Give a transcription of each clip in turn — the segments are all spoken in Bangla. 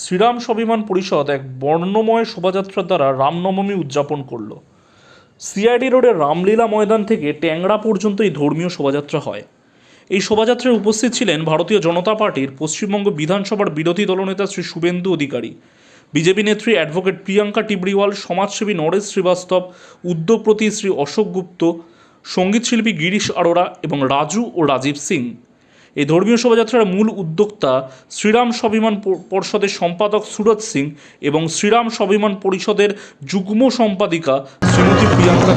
শ্রীরাম স্বাভিমান পরিষদ এক বর্ণময় শোভাযাত্রার দ্বারা রামনবমী উদযাপন করল। সিআইডি রোডের রামলীলা ময়দান থেকে ট্যাংরা পর্যন্ত এই ধর্মীয় শোভাযাত্রা হয়। এই শোভাযাত্রায় উপস্থিত ছিলেন ভারতীয় জনতা পার্টির পশ্চিমবঙ্গ বিধানসভার বিরোধী দলনেতা শ্রী শুভেন্দু অধিকারী, বিজেপি নেত্রী অ্যাডভোকেট প্রিয়াঙ্কা টিবরিওয়াল সমাজসেবী নরেশ শ্রীবাস্তব, উদ্যোগপতি শ্রী অশোক গুপ্ত, সঙ্গীতশিল্পী গিরিশ আরোরা এবং রাজু ও রাজীব সিং। এই ধর্মীয় শোভাযাত্রার মূল উদ্যোক্তা শ্রীরাম স্বাভিমান পর্ষদের সম্পাদক সুরজ সিং এবং শ্রীরাম স্বাভিমান পরিষদের যুগ্ম সম্পাদিকা শ্রীমতী প্রিয়াঙ্কা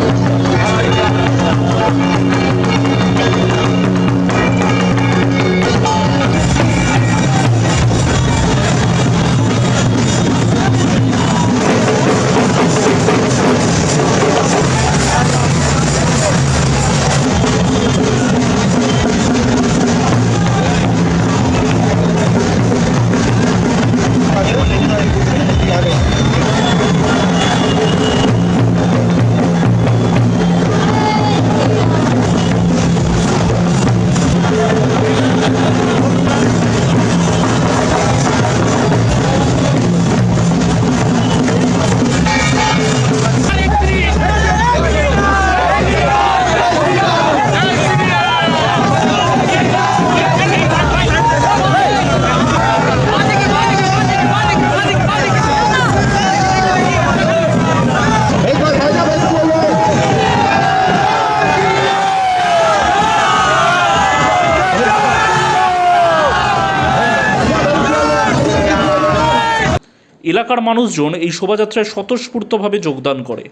এলাকার মানুষজন এই শোভাযাত্রায় স্বতঃস্ফূর্তভাবে যোগদান করে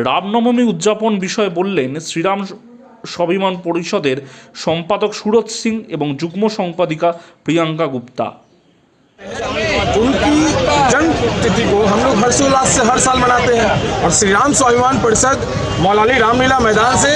রামনবমী উদযাপন বিষয়ে বললেন শ্রীরাম স্বাভিমান পরিষদের সম্পাদক সুরজ সিং এবং যুগ্ম সম্পাদিকা প্রিয়াঙ্কা গুপ্তা उनकी जन्म तिथि को हम लोग हर्षोल्लास से हर साल मनाते हैं और श्री राम स्वाभिमान परिषद मौलाली रामलीला मैदान से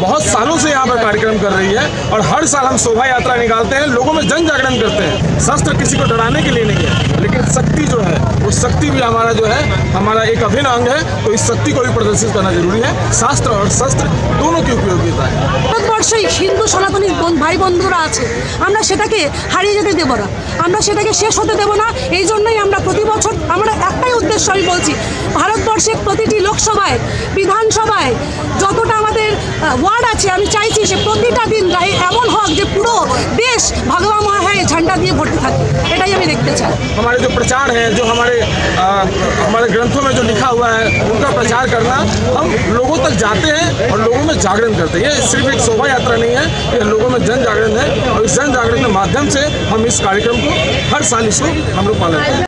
बहुत सालों से यहाँ पर कार्यक्रम कर रही है और हर साल हम शोभा यात्रा निकालते हैं, लोगों में जन जागरण करते हैं। शस्त्र किसी को डराने के लिए नहीं है, लेकिन शक्ति जो है शक्ति भी हमारा जो है हमारा एक अभिन्न अंग है तो इस शक्ति को भी प्रदर्शित करना जरूरी है शास्त्र और शस्त्र दोनों की उपयोगिता है ভারতবর্ষে হিন্দু সনাতনী বোন- ভাই বন্ধুরা আছে আমরা সেটাকে হারিয়ে যেতে দেবো না আমরা সেটাকে শেষ হতে দেবো না এই জন্যই আমরা প্রতি বছর আমরা একটাই উদ্দেশ্য আমি বলছি ভারতবর্ষের প্রতিটি লোকসভায় বিধানসভায় যতটা আমাদের ওয়ার্ড আছে আমি চাইছি যে প্রতিটা দিন দেশ ভগবান মহায় ঝান্ডা দিয়ে ভর্তি থাকে এটাই আমি দেখতে চাই हमारे जो प्रचार है जो हमारे आ, हमारे ग्रंथों में जो लिखा हुआ है उनका प्रचार करना हम लोगों तक जाते हैं और लोगों में जागरण करते हैं ये सिर्फ एक शोभा यात्रा नहीं है ये लोगों में जन जागरण है और इस जन जागरण के माध्यम से हम इस कार्यक्रम को हर साल इसको हम लोग पालन करते हैं